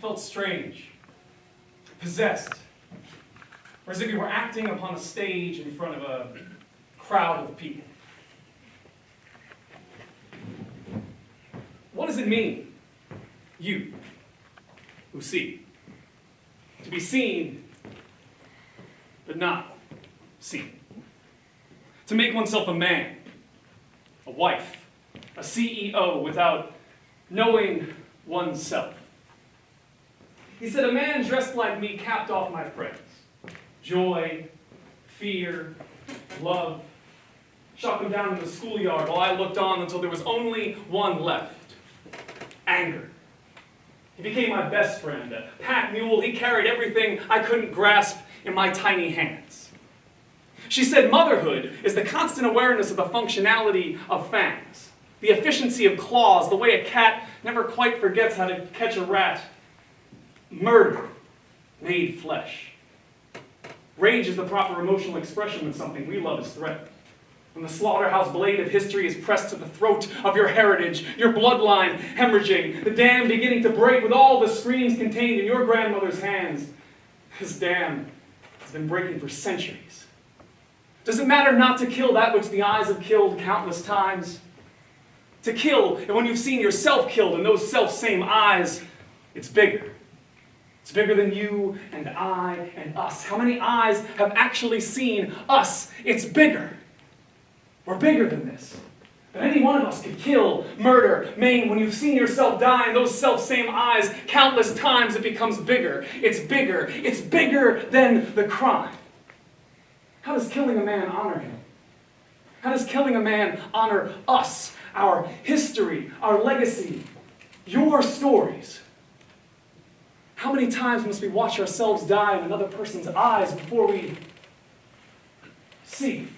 felt strange, possessed, or as if you were acting upon a stage in front of a crowd of people. What does it mean, you who see? To be seen, but not seen. To make oneself a man, a wife, a CEO without knowing oneself. He said, A man dressed like me capped off my friends joy, fear, love. Shot them down in the schoolyard while I looked on until there was only one left anger. He became my best friend, a pack mule. He carried everything I couldn't grasp in my tiny hands. She said motherhood is the constant awareness of the functionality of fangs, the efficiency of claws, the way a cat never quite forgets how to catch a rat. Murder made flesh. Rage is the proper emotional expression when something we love is threatened. When the slaughterhouse blade of history is pressed to the throat of your heritage, your bloodline hemorrhaging, the dam beginning to break with all the screams contained in your grandmother's hands. This dam has been breaking for centuries. Does it matter not to kill that which the eyes have killed countless times? To kill, and when you've seen yourself killed in those self same eyes, it's bigger. It's bigger than you and I and us. How many eyes have actually seen us? It's bigger. We're bigger than this. But any one of us could kill, murder, maim. When you've seen yourself die in those self same eyes countless times, it becomes bigger. It's bigger. It's bigger than the crime. How does killing a man honor him? How does killing a man honor us, our history, our legacy, your stories? How many times must we watch ourselves die in another person's eyes before we see?